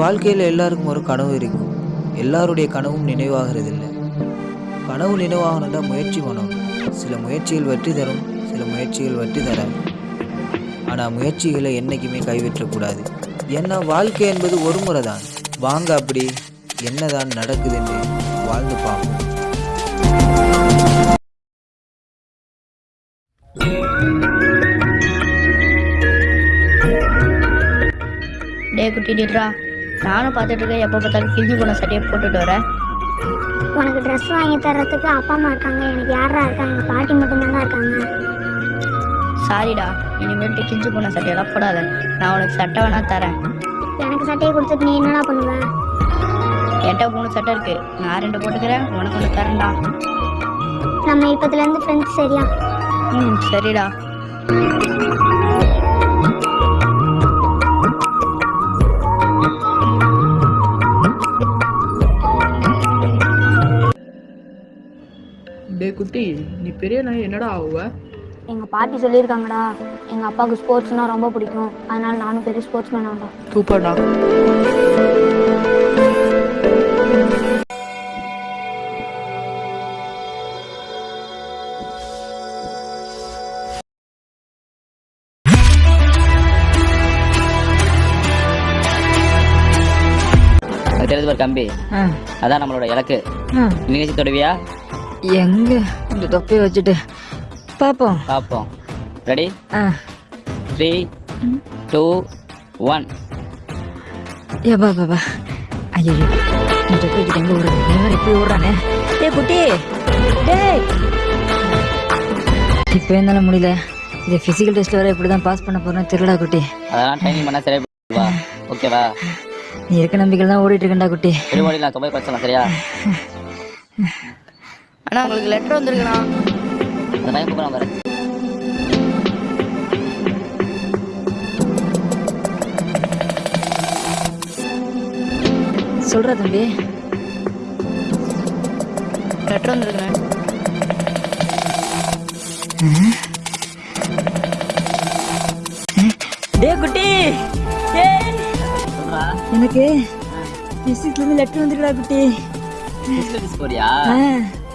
வாழ்க்கையில் எல்லாருக்கும் ஒரு கனவு இருக்கும். எல்லாருடைய கனவும் நினைவாகிறதில்லை. கனவு நினைவாகணும்னா முயற்சி பண்ணணும். சில முயற்சிகள் வெற்றி தரும் சில முயற்சிகள் வெற்றி தராது. ஆனால் முயற்சிகளை என்றைக்குமே கைவிற்றக்கூடாது ஏன்னா வாழ்க்கை என்பது ஒரு முறை தான் வாங்க அப்படி என்னதான் நடக்குதுன்னு வாழ்ந்து பார்ப்போம். டே குட்டி நானும் பார்த்துட்டு இருக்கேன் எப்போ பார்த்தாலும் கிழிஞ்சு போன சட்டையை போட்டுட்டு வரேன் உனக்கு ட்ரெஸ் வாங்கி தர்றதுக்கு அப்பா அம்மா இருக்காங்க. எனக்கு யாரா இருக்காங்க? பாட்டி மட்டும்தாங்க இருக்காங்க. சாரிடா இனிமேல்ட்டு கிழிஞ்சு போன சட்டையெல்லாம் போடாத. நான் உனக்கு சட்டை வேணா தரேன். எனக்கு சட்டையை கொடுத்துட்டு நீ என்னடா பண்ணுவ? என்கிட்ட மூணு சட்டை இருக்கு. நான் ரெண்டு போட்டுக்கிறேன். உனக்கு ஒன்று தரேன்டா. நம்ம இப்போதுலேருந்து ஃப்ரெண்ட்ஸ் சரியா? ம் சரிடா. டே குட்டி நீ பெரிய நாய் என்னடா ஆகுவ? எங்கள் பாட்டி சொல்லியிருக்காங்கடா. எங்கள் அப்பாவுக்கு ஸ்போர்ட்ஸ்னால் ரொம்ப பிடிக்கும். அதனால நானும் பெரிய ஸ்போர்ட்ஸ் மேன் ஆகலாம் சூப்பர்டா. அது தெரிஞ்சு ஒரு கம்பி அதான் நம்மளோட இலக்கு. நிகழ்ச்சி தொடுவியா? எங்க? இந்த தொப்பையை வச்சுட்டு. பார்ப்போம் பார்ப்போம் ரெடி ஆ. த்ரீ டூ ஒன் ஏப்பா பாப்பா ஐயோ இந்த தொப்பை வச்சுட்டு எங்க விடுறது வேற இப்படி விடுறானே டேய் குட்டி. டேய். இப்போ என்னால முடியல. இது ஃபிசிக்கல் டெஸ்ட் வர எப்படி தான் பாஸ் பண்ண போறேன்னு தெரியலடா குட்டி. அதெல்லாம் ட்ரைனிங் பண்ணால் சரியா ஓகேவா நீ இருக்க நம்பிக்கையில் தான் ஓடிட்டு இருக்கேன்டா குட்டி. விடுபடி நான் சரியா? அண்ணா உங்களுக்கு லெட்டர் வந்திருக்குண்ணா. அந்த பையன் கூப்பிட பாரு சொல்றா தம்பி. லெட்டர் வந்திருக்குண்ணே. டேய் குட்டி. எனக்கு இருந்து லெட்டர் வந்துருக்கா குட்டி. போறியா?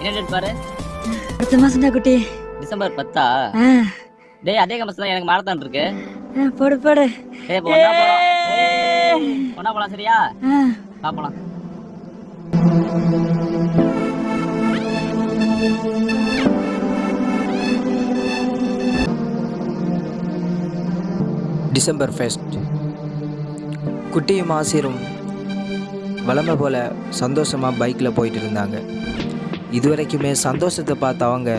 என்ன டேட் பாரு? அடுத்த மாசம்டா குட்டி. டிசம்பர் பத்தா? ஆ, டேய் அதே கம்பஸ்ல எனக்கு மாரத்தான் இருக்கு. போடு போடு. டேய் இப்போ ஒண்ணா போலாம் ஒண்ணா போலாம் சரியா? ஆ, பாப்பலாம் டிசம்பர் ஃபெஸ்ட் குட்டியும் ஆசிரும் வளமை போல் சந்தோஷமாக பைக்கில் போயிட்டு இருந்தாங்க. இதுவரைக்குமே சந்தோஷத்தை பார்த்தவங்க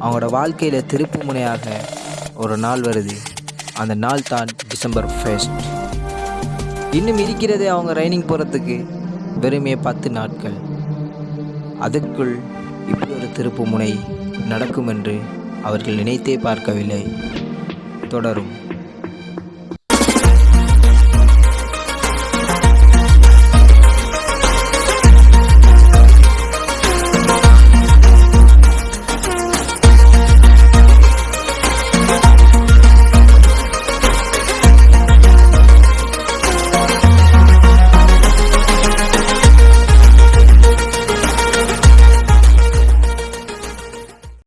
அவங்களோட வாழ்க்கையில் திருப்பு முனையாக ஒரு நாள் வருது. அந்த நாள் தான் டிசம்பர் ஃபர்ஸ்ட் இன்னும் இருக்கிறதே அவங்க ரைனிங் போகிறதுக்கு வெறுமே பத்து நாட்கள். அதற்குள் இப்படி ஒரு திருப்பு முனை நடக்கும் என்று அவர்கள் நினைத்தே பார்க்கவில்லை. தொடரும்.